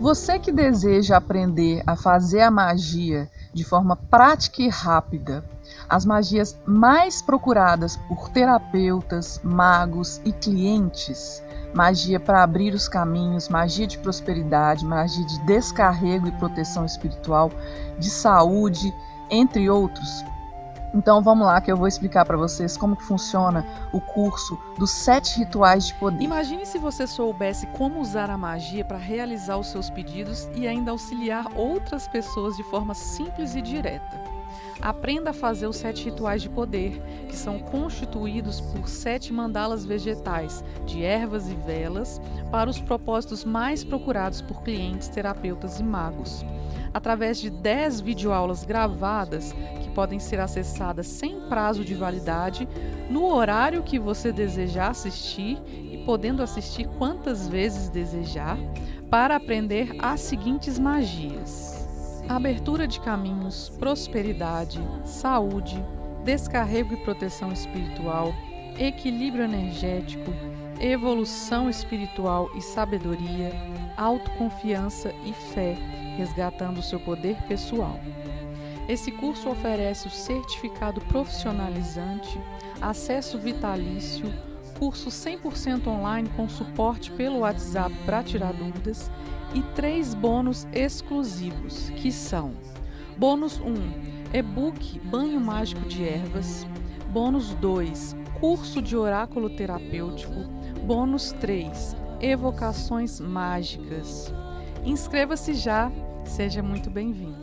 Você que deseja aprender a fazer a magia de forma prática e rápida, as magias mais procuradas por terapeutas, magos e clientes, magia para abrir os caminhos, magia de prosperidade, magia de descarrego e proteção espiritual, de saúde, entre outros. Então vamos lá que eu vou explicar para vocês como que funciona o curso dos sete rituais de poder. Imagine se você soubesse como usar a magia para realizar os seus pedidos e ainda auxiliar outras pessoas de forma simples e direta. Aprenda a fazer os sete rituais de poder, que são constituídos por sete mandalas vegetais, de ervas e velas, para os propósitos mais procurados por clientes, terapeutas e magos. Através de 10 videoaulas gravadas, que podem ser acessadas sem prazo de validade, no horário que você desejar assistir e podendo assistir quantas vezes desejar, para aprender as seguintes magias. Abertura de caminhos, prosperidade, saúde, descarrego e proteção espiritual, equilíbrio energético, evolução espiritual e sabedoria, autoconfiança e fé, resgatando seu poder pessoal. Esse curso oferece o certificado profissionalizante, acesso vitalício, curso 100% online com suporte pelo WhatsApp para tirar dúvidas e três bônus exclusivos, que são: bônus 1, e-book Banho Mágico de Ervas, bônus 2, curso de oráculo terapêutico, bônus 3, evocações mágicas. Inscreva-se já, seja muito bem-vindo.